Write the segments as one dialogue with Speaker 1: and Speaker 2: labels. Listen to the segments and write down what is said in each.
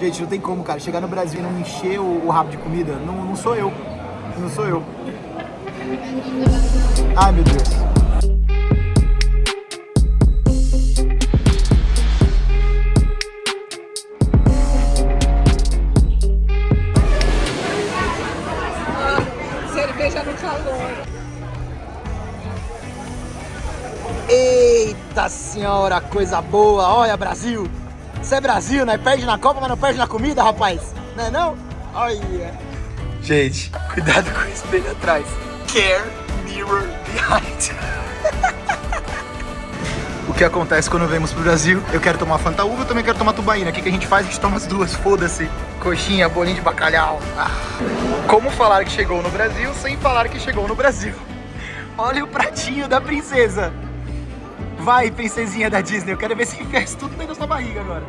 Speaker 1: Gente, não tem como, cara. Chegar no Brasil e não encher o, o rabo de comida, não, não sou eu. Não sou eu. Ai, meu Deus.
Speaker 2: cerveja no calor.
Speaker 1: Eita senhora, coisa boa. Olha, Brasil. Isso é Brasil, né? Perde na Copa, mas não perde na comida, rapaz. Não é não? Olha. Gente, cuidado com o espelho atrás. Care mirror behind. o que acontece quando vemos pro Brasil? Eu quero tomar Fanta Uva, eu também quero tomar tubaína. O que, que a gente faz? A gente toma as duas, foda-se. Coxinha, bolinho de bacalhau. Ah. Como falar que chegou no Brasil sem falar que chegou no Brasil? Olha o pratinho da princesa. Vai, princesinha da Disney, eu quero ver se enfia tudo dentro da sua barriga agora.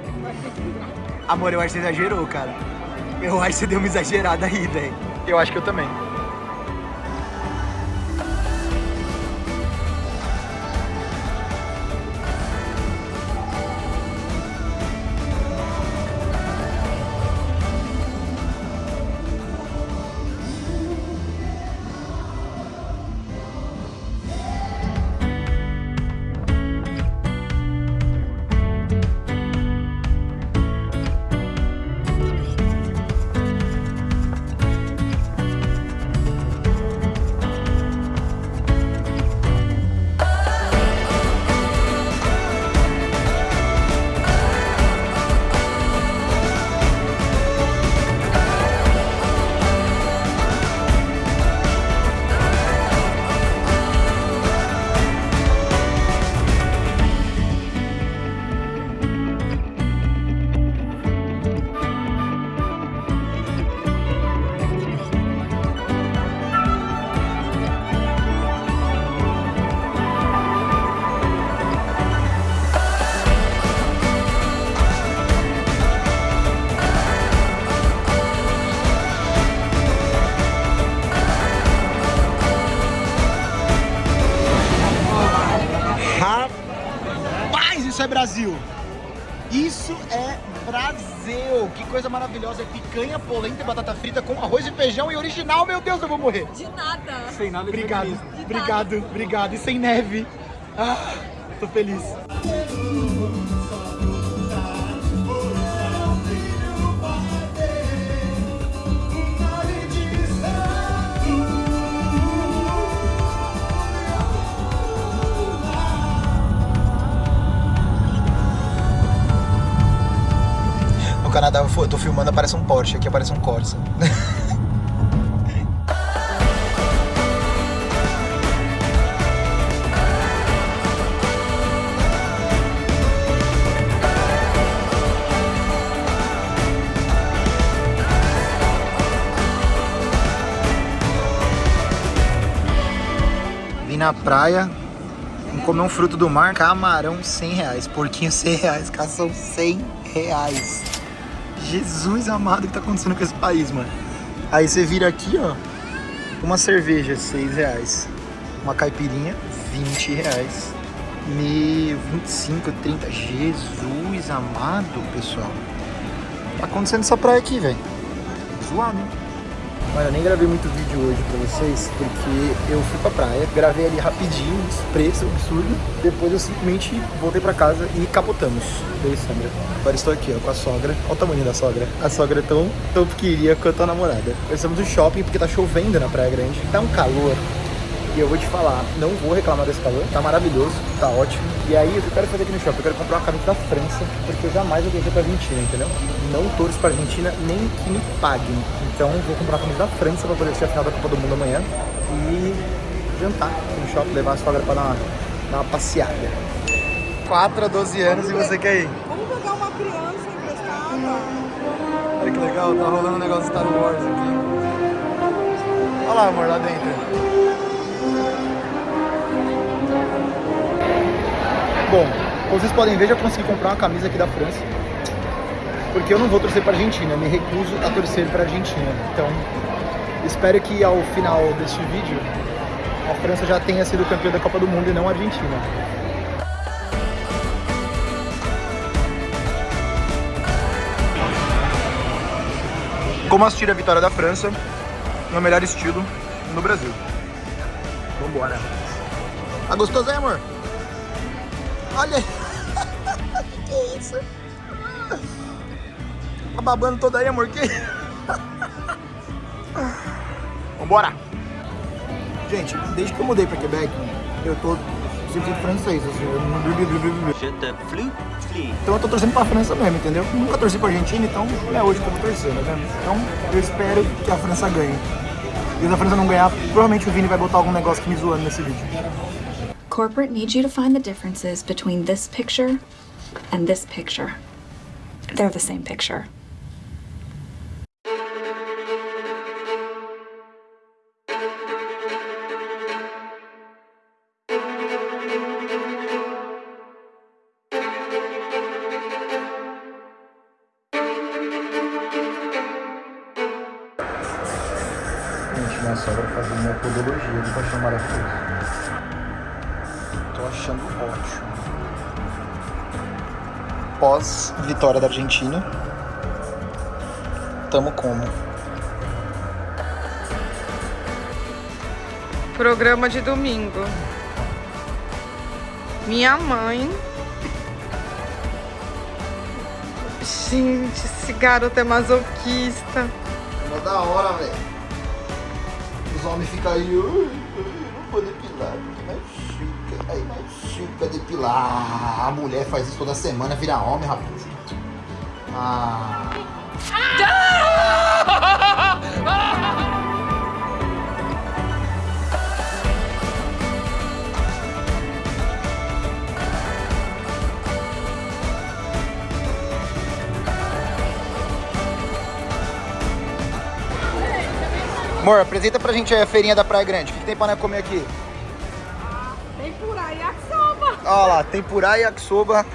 Speaker 1: Amor, eu acho que você exagerou, cara. Eu acho que você deu uma exagerada aí, velho. Eu acho que eu também. Brasil! Isso é Brasil! Que coisa maravilhosa! É picanha, polenta e batata frita com arroz e feijão e original, meu Deus, eu vou morrer!
Speaker 2: De nada.
Speaker 1: Sem nada Obrigado, obrigado, obrigado. E sem neve. Ah, tô feliz. Canadá eu tô filmando, aparece um Porsche, aqui aparece um Corsa. Vim na praia, comer um fruto do mar, camarão 100 reais, porquinho 100 reais, cação 100 reais. Jesus amado, o que tá acontecendo com esse país, mano? Aí você vira aqui, ó, uma cerveja 6 reais, uma caipirinha 20 reais, me 25, 30, Jesus amado, pessoal. Tá acontecendo essa praia aqui, velho. Zoado, hein? Olha, eu nem gravei muito vídeo hoje pra vocês, porque eu fui pra praia, gravei ali rapidinho, preço absurdo, depois eu simplesmente voltei pra casa e capotamos. Beijo, Sandra. Agora estou aqui, ó, com a sogra. Olha o tamanho da sogra. A sogra é tão, tão pequenininha quanto a namorada. Nós estamos no shopping porque tá chovendo na Praia Grande, tá um calor. E eu vou te falar, não vou reclamar desse calor, tá maravilhoso, tá ótimo. E aí, o que eu quero fazer aqui no shopping? Eu quero comprar uma camisa da França, porque eu jamais vou torcer pra Argentina, entendeu? Não torço pra Argentina, nem que me paguem. Então, vou comprar uma camisa da França pra poder ser a final da Copa do Mundo amanhã. E jantar aqui no shopping, levar a sogra pra dar uma, dar uma passeada. 4 a 12 anos e você quer ir?
Speaker 2: Vamos pegar uma criança emprestada.
Speaker 1: Olha que legal, tá rolando um negócio de Star Wars aqui. Olha lá, amor, lá dentro. Bom, como vocês podem ver, já consegui comprar uma camisa aqui da França. Porque eu não vou torcer para Argentina, me recuso a torcer para Argentina. Então, espero que ao final deste vídeo, a França já tenha sido campeã da Copa do Mundo e não a Argentina. Como assistir a vitória da França no melhor estilo no Brasil. Vambora. Tá gostoso aí, amor? Olha aí. que é isso? Tá babando toda aí, amor? Que... Vambora. Gente, desde que eu mudei pra Quebec, eu tô sempre francês, assim. Então eu tô torcendo pra França mesmo, entendeu? Nunca torci pra Argentina, então é hoje que eu vou torcer, tá vendo? Então eu espero que a França ganhe. E se a França não ganhar, provavelmente o Vini vai botar algum negócio que me zoando nesse vídeo.
Speaker 3: Corporate needs you to find the differences between this picture and this picture. They're the same picture.
Speaker 1: Achando ótimo. Pós vitória da Argentina, tamo como?
Speaker 2: Programa de domingo. Minha mãe. Gente, esse garoto é masoquista.
Speaker 1: Mó da hora, velho. Os homens ficam aí, "Ai, ai, não vou depilar, porque machuca, aí machuca depilar. A mulher faz isso toda semana, vira homem, rapaz. Ah. Amor, apresenta pra gente aí a feirinha da Praia Grande. O que, que tem pra nós comer aqui?
Speaker 2: Tem por aí a sopa.
Speaker 1: Olha lá, tempurá e yakisoba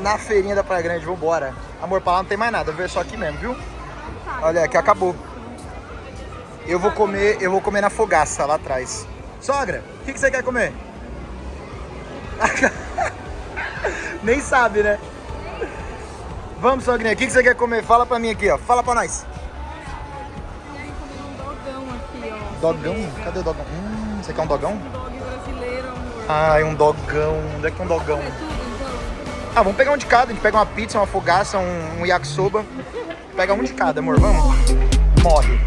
Speaker 1: na feirinha da Praia Grande. Vambora. Amor, pra lá não tem mais nada, vou ver só aqui mesmo, viu? Olha, aqui acabou. Eu vou comer, eu vou comer na fogaça lá atrás. Sogra, o que, que você quer comer? Nem sabe, né? Vamos, sogrinha, o que, que você quer comer? Fala pra mim aqui, ó. Fala pra nós.
Speaker 2: Dogão?
Speaker 1: Cadê o dogão? Hum, você quer um dogão?
Speaker 2: Um dog brasileiro, amor.
Speaker 1: Ai, um dogão. Onde é que tem um dogão?
Speaker 2: É então.
Speaker 1: Ah, vamos pegar um de cada. A gente pega uma pizza, uma fogaça, um, um yakisoba. Pega um de cada, amor. Vamos? Morre.